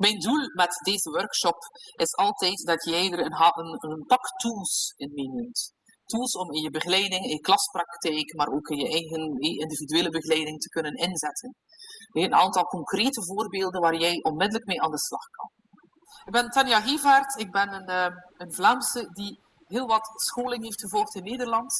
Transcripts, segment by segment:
Mijn doel met deze workshop is altijd dat jij er een, een, een pak tools in meeneemt. Tools om in je begeleiding, in je klaspraktijk, maar ook in je eigen individuele begeleiding te kunnen inzetten. Een aantal concrete voorbeelden waar jij onmiddellijk mee aan de slag kan. Ik ben Tanja Gevaert, ik ben een, eh, een Vlaamse die heel wat scholing heeft gevolgd in Nederland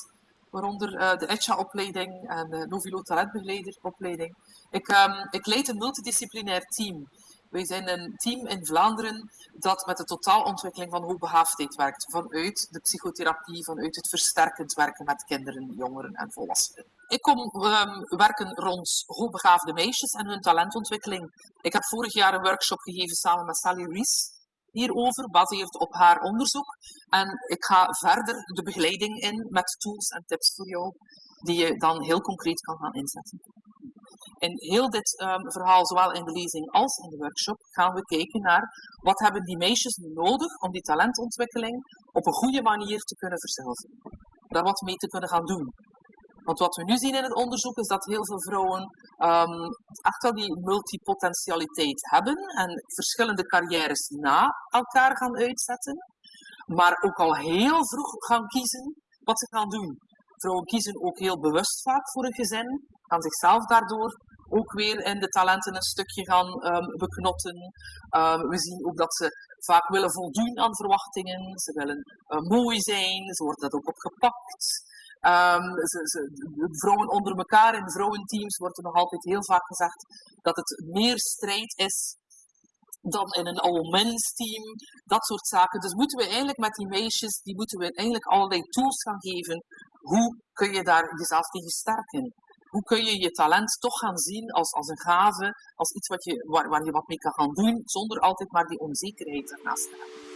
waaronder uh, de ECHA-opleiding en de Novilo Talentbegeleideropleiding. Ik, um, ik leid een multidisciplinair team wij zijn een team in Vlaanderen dat met de totaalontwikkeling van hoogbegaafdheid werkt. Vanuit de psychotherapie, vanuit het versterkend werken met kinderen, jongeren en volwassenen. Ik kom um, werken rond hoogbegaafde meisjes en hun talentontwikkeling. Ik heb vorig jaar een workshop gegeven samen met Sally Rees hierover, gebaseerd op haar onderzoek. En ik ga verder de begeleiding in met tools en tips voor jou, die je dan heel concreet kan gaan inzetten. In heel dit um, verhaal, zowel in de lezing als in de workshop, gaan we kijken naar wat hebben die meisjes nu nodig om die talentontwikkeling op een goede manier te kunnen verzilveren. Daar wat mee te kunnen gaan doen. Want wat we nu zien in het onderzoek is dat heel veel vrouwen um, echt wel die multipotentialiteit hebben en verschillende carrières na elkaar gaan uitzetten, maar ook al heel vroeg gaan kiezen wat ze gaan doen. Vrouwen kiezen ook heel bewust vaak voor een gezin, gaan zichzelf daardoor ook weer in de talenten een stukje gaan um, beknotten. Um, we zien ook dat ze vaak willen voldoen aan verwachtingen. Ze willen uh, mooi zijn, ze worden dat ook opgepakt. Um, vrouwen onder elkaar in vrouwenteams wordt er nog altijd heel vaak gezegd dat het meer strijd is dan in een all-men's team, dat soort zaken. Dus moeten we eigenlijk met die meisjes, die moeten we eigenlijk allerlei tools gaan geven. Hoe kun je daar jezelf tegen sterken? Hoe kun je je talent toch gaan zien als, als een gave, als iets wat je, waar, waar je wat mee kan gaan doen, zonder altijd maar die onzekerheid ernaast te hebben.